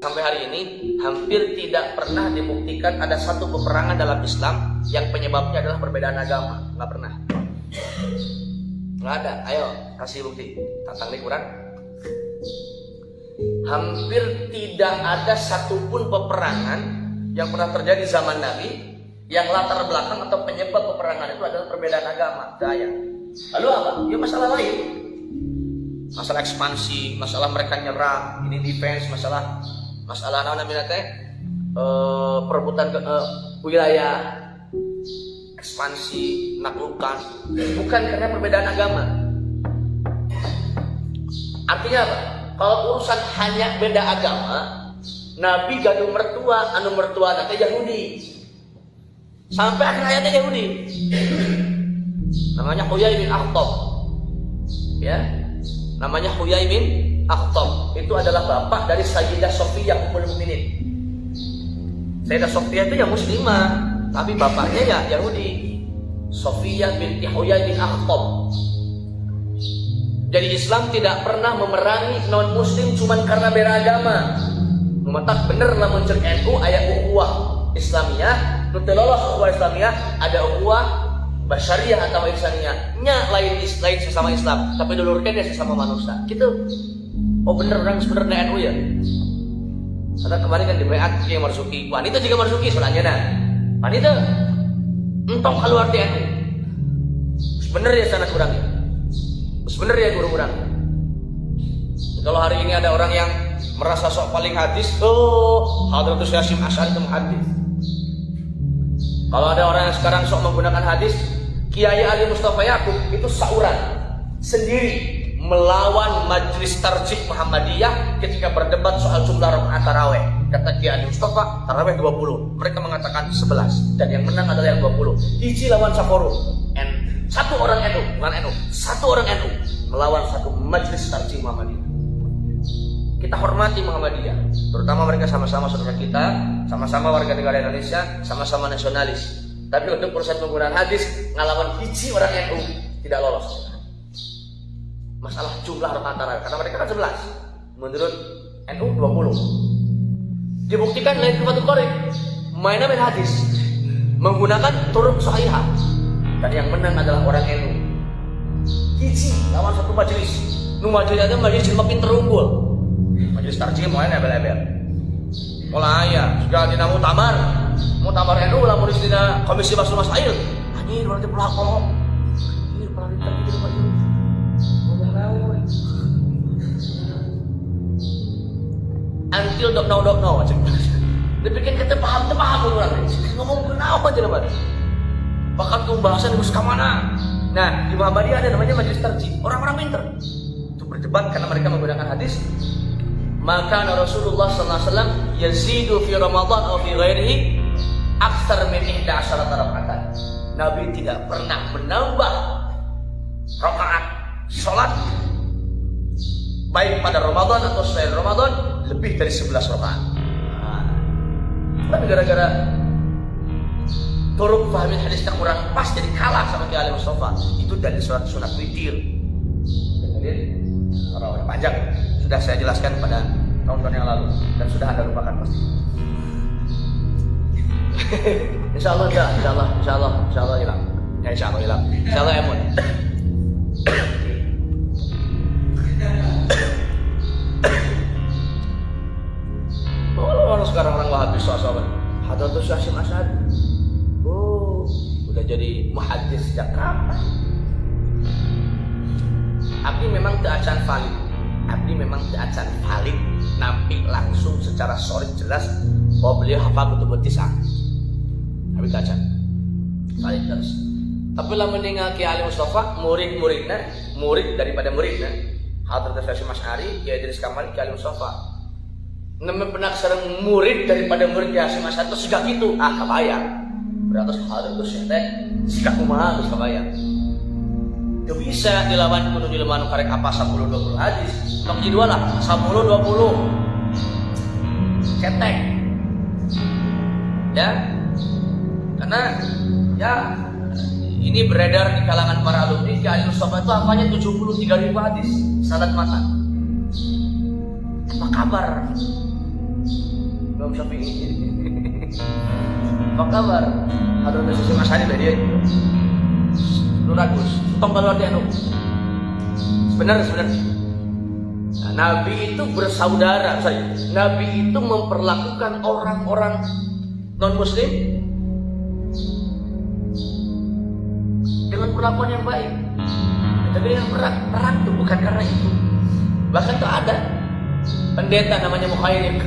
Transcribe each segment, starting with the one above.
Sampai hari ini hampir tidak pernah dibuktikan ada satu peperangan dalam Islam yang penyebabnya adalah perbedaan agama. Nggak pernah. Nggak ada. Ayo kasih bukti. Tantang di Quran. Hampir tidak ada satupun peperangan yang pernah terjadi zaman Nabi yang latar belakang atau penyebab peperangan itu adalah perbedaan agama. Daya. Lalu apa? Ya masalah lain. Masalah ekspansi, masalah mereka nyerang, ini defense, masalah masalah apa namanya teh uh, perebutan ke, uh, wilayah ekspansi naklukan bukan karena perbedaan agama. Artinya apa? Kalau urusan hanya beda agama Nabi gaduh mertua anu mertua nanti Yahudi. Sampai akhir ayatnya Yahudi. Namanya Huyai bin Akhtab. Ya? Namanya Huyai bin Akhtab itu adalah bapak dari Sayyidah Sofiyah Ummul Mukminin. Sayyidah Sofiyah itu yang muslimah, tapi bapaknya ya Yahudi. Sofiyah binti Huyai bin Akhtab. Jadi Islam tidak pernah memerangi non muslim cuma karena beda agama. Memetak bener lah muncul NU ayat ukhuwah Islamiyah, nutelolos ukhuwah Islamiyah, ada ukhuwah basyariah atau ihsaniyah nya lain lain sesama Islam tapi dulurkan ya sesama manusia gitu oh bener orang sebenarnya NU ya? Karena kemarin kan di BAT yang marsuki wanita juga marsuki soalnya nah wanita entong keluar di NU. Bener ya sana kurang bener ya guru kurang. Kalau hari ini ada orang yang merasa sok paling hadis oh Hadratus Yasim Asy'ari itu hadis. Kalau ada orang yang sekarang sok menggunakan hadis Kiai Ali Mustafa Yakub itu sauran sendiri melawan Majelis Tarjih Muhammadiyah ketika berdebat soal jumlah rakaat taraweh. Kata Kiai Mustafa, taraweh 20. Mereka mengatakan 11 dan yang menang adalah yang 20. Iji lawan Sapporo. N satu orang NU, bukan NU, satu orang NU melawan satu Majelis Tarjih Muhammadiyah. Kita hormati Muhammadiyah, terutama mereka sama-sama saudara kita, sama-sama warga negara Indonesia, sama-sama nasionalis. Tapi untuk urusan penggunaan hadis ngalaman hiji orang NU tidak lolos. Masalah jumlah rakaat tarawih karena mereka kan 11. Menurut NU 20. Dibuktikan lain kefatul korek mainnya main hadis menggunakan turun sahihah dan yang menang adalah orang NU. Hiji lawan satu majelis. Nu majelis ada majelis cuma pinter unggul. Majelis tarjih mau ebel-ebel. Mulai ya, juga dinamu tamar, mau tamar NU lah mau dina komisi basul masail anjir berarti pelakon ini pernah ditagi di rumah until dok now dok now macam dibikin kita paham kita paham orang. Ngomong kenapa aja nama bahkan pembahasan harus ke mana nah di Muhammadiyah ada namanya majelis tarjih. Orang-orang pinter itu berdebat karena mereka menggunakan hadis maka Rasulullah SAW yazidu fi Ramadan atau fi ghairihi aksar min ihda asyarat rakaat. Nabi tidak pernah menambah rakaat salat baik pada Ramadan atau selain Ramadan lebih dari 11 rakaat. Nah, tapi gara-gara turun pahami hadisnya kurang pas jadi kalah sama Kiai Mustafa. Itu dari surat sunat witir. Jadi orang panjang sudah saya jelaskan pada tahun-tahun yang lalu dan sudah anda lupakan pasti. insya Allah insya Allah, insya Allah, insya Allah hilang. Ya insya Allah hilang. Insya Allah emun. Tidak acan valid. Abdi memang tidak acan valid. Nampik langsung secara solid jelas bahwa beliau hafal betul betul tapi kaca balik terus. Tapi lah mendengar Kiai Ali Mustafa murid-muridnya murid daripada muridnya Hadrat Syekh Mas Ari Kiai Idris Kamal Kiai Ali Mustafa. Nama pernah serang murid daripada murid Kiai Mas Ari itu sudah gitu ah kebayang beratus Hadrat Syekh teh. Sikap kumaha geus kebayang Gak bisa dilawan kudu dilawan karek apa 10 20 hadis nok dua lah 10 20 cetek ya karena ya ini beredar di kalangan para alumni di Ali Mustafa itu hafalnya 73 ribu hadis sanad matan apa kabar Imam Syafi'i. Apa kabar? Hadrat Sisi Mas Hadi dia. Lu ragus. Tong kalau dia nu. Sebenarnya sebenarnya. Nah, Nabi itu bersaudara saja. Nabi itu memperlakukan orang-orang non Muslim dengan perlakuan yang baik. Tapi yang perang, perang itu bukan karena itu. Bahkan tuh ada pendeta namanya Mukhairik.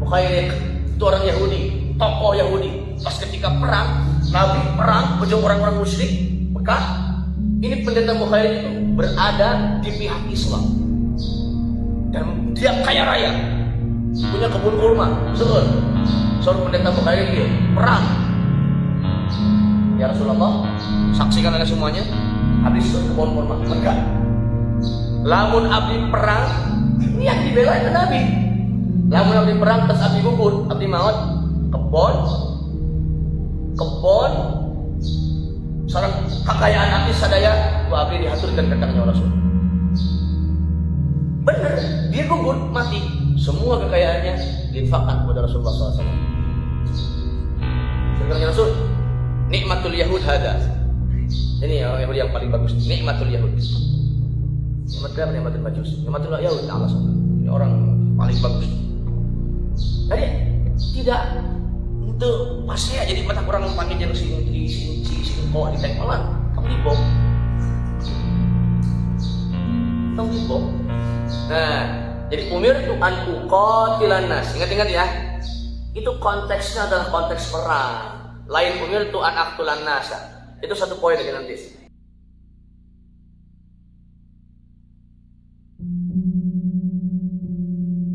Mukhairik itu orang Yahudi, tokoh Yahudi. Pas ketika perang, Nabi perang ujung orang-orang musyrik Mekah. Ini pendeta Mukhairik itu berada di pihak Islam. Dan dia kaya raya, punya kebun kurma, betul. Seorang pendeta Mukhairik dia perang. Ya Rasulullah, saksikan anda semuanya. Habis kebun kurma Mekah. Lamun abdi perang, yang dibela itu Nabi. Lamun abdi perang terus abdi gugur, abdi maut, kebon, kebon, seorang kekayaan abdi sadaya, wa abdi dihaturkan ke tangannya Rasul. Bener, dia gugur mati. Semua kekayaannya diinfakkan kepada Rasulullah SAW. Sekarang Rasul, nikmatul Yahud hada. Ini orang Yahudi yang paling bagus. Nikmatul Yahud. Nikmat apa nikmatul majus? Nikmatul Yahud Allah Ini orang paling bagus. Jadi tidak untuk pasti aja jadi mata kurang panggil yang si si si si si kok di malah kamu di. Kamu di. Nah, jadi umir itu an uqatilan nas. Ingat-ingat ya. Itu konteksnya adalah konteks perang. Lain umir itu an aktulan nasa. Itu satu poin lagi nanti.